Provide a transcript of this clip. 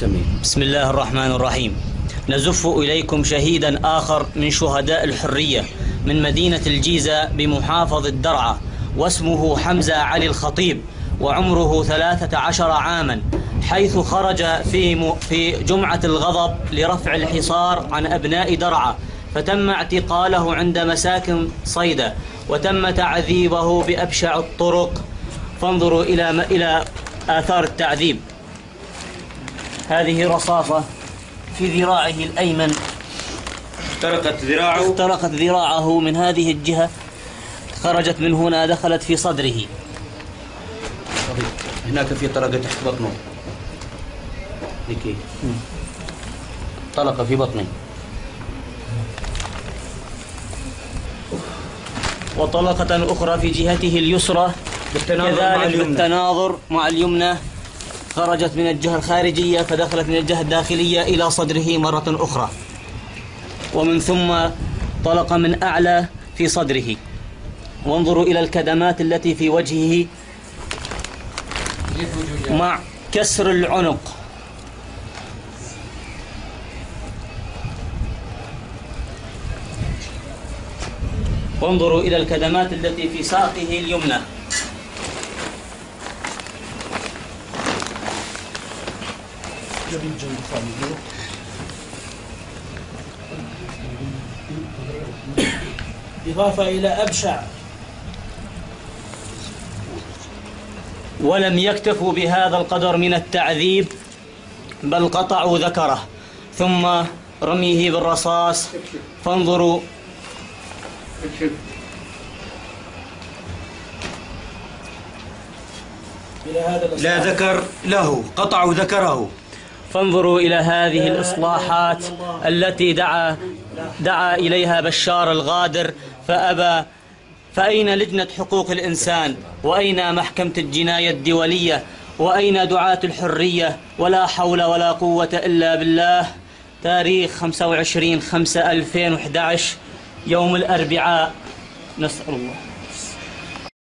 بسم الله الرحمن الرحيم نزف إليكم شهيدا آخر من شهداء الحرية من مدينة الجيزة بمحافظة درعا واسمه حمزة علي الخطيب وعمره ثلاثة عشر عاما حيث خرج في. في جمعة الغضب لرفع الحصار عن أبناء درعا فتم اعتقاله عند مساكن صيدا وتم تعذيبه بأبشع الطرق فانظروا إلى. إلى آثار التعذيب هذه رصاصة في ذراعه الأيمن. اخترقت ذراعه. اخترقت ذراعه من هذه الجهة خرجت من هنا دخلت في صدره. هناك في طلقة تحت بطنه. ذيك طلقة في بطنه. وطلقة أخرى في جهته اليسرى بالتناظر مع كذلك. بالتناظر مع اليمنى. خرجت من الجهة الخارجية فدخلت من الجهة الداخلية إلى صدره مرة أخرى. ومن ثم طلق من أعلى في صدره. وانظروا إلى الكدمات التي في وجهه مع كسر العنق. وانظروا إلى الكدمات التي في ساقه اليمنى. إضافة إلى أبشع. ولم يكتفوا بهذا القدر من التعذيب بل قطعوا ذكره. ثم رميه بالرصاص. فانظروا. لا ذكر له قطعوا ذكره. فانظروا إلى هذه الإصلاحات التي دعا دعا إليها بشار الغادر فأبى فأين لجنة حقوق الإنسان؟ وأين محكمة الجناية الدولية؟ وأين دعاة الحرية؟ ولا حول ولا قوة إلا بالله. تاريخ 25 5 2011 يوم الأربعاء. نسأل الله.